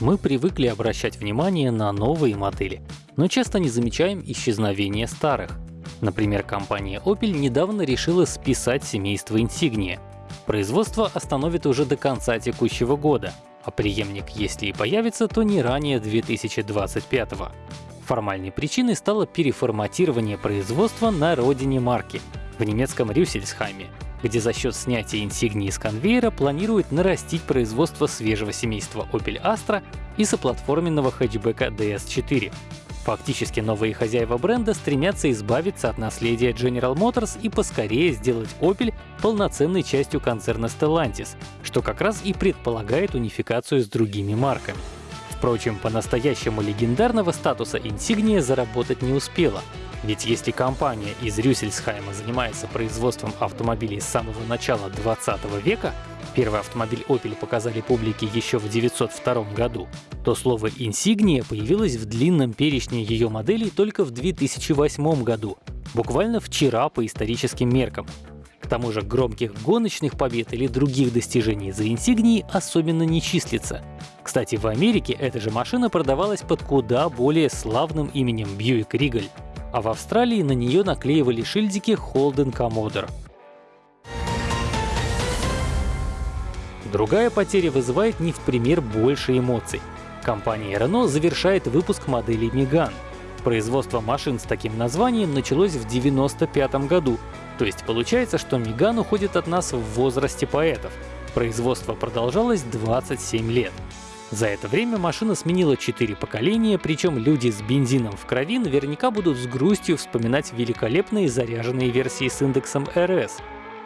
Мы привыкли обращать внимание на новые модели, но часто не замечаем исчезновения старых. Например, компания Opel недавно решила списать семейство Insignia. Производство остановит уже до конца текущего года, а преемник, если и появится, то не ранее 2025 -го. Формальной причиной стало переформатирование производства на родине марки, в немецком Рюссельсхайме, где за счет снятия инсигнии с конвейера планирует нарастить производство свежего семейства Opel Astra и соплатформенного хэтчбека DS4. Фактически новые хозяева бренда стремятся избавиться от наследия General Motors и поскорее сделать Opel полноценной частью концерна Stellantis, что как раз и предполагает унификацию с другими марками. Впрочем, по-настоящему легендарного статуса Insignia заработать не успела, ведь если компания из Рюссельсхайма занимается производством автомобилей с самого начала 20 века, первый автомобиль Opel показали публике еще в 1902 году, то слово «инсигния» появилось в длинном перечне ее моделей только в 2008 году, буквально вчера по историческим меркам. К тому же громких гоночных побед или других достижений за инсигнией особенно не числится. Кстати, в Америке эта же машина продавалась под куда более славным именем Buick Regal а в Австралии на нее наклеивали шильдики Holden Commodore. Другая потеря вызывает не в пример больше эмоций. Компания Renault завершает выпуск модели Megane. Производство машин с таким названием началось в 1995 году, то есть получается, что Megane уходит от нас в возрасте поэтов. Производство продолжалось 27 лет. За это время машина сменила четыре поколения, причем люди с бензином в крови наверняка будут с грустью вспоминать великолепные заряженные версии с индексом RS.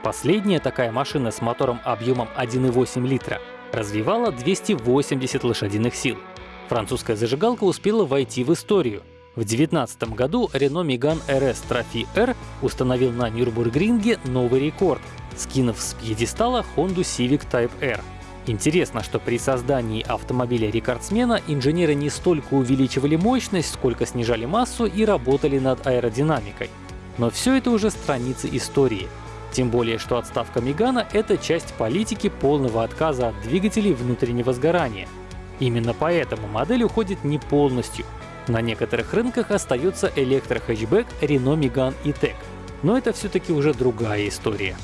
Последняя такая машина с мотором объемом 1,8 литра развивала 280 лошадиных сил. Французская зажигалка успела войти в историю. В 2019 году Renault Megane RS Trophy R установил на Нюрбургринге новый рекорд, скинув с пьедестала Honda Civic Type R. Интересно, что при создании автомобиля рекордсмена инженеры не столько увеличивали мощность, сколько снижали массу и работали над аэродинамикой. Но все это уже страницы истории. Тем более, что отставка Мегана — это часть политики полного отказа от двигателей внутреннего сгорания. Именно поэтому модель уходит не полностью. На некоторых рынках остается электрохэтчбэк Renault Megane E-Tech. Но это все-таки уже другая история.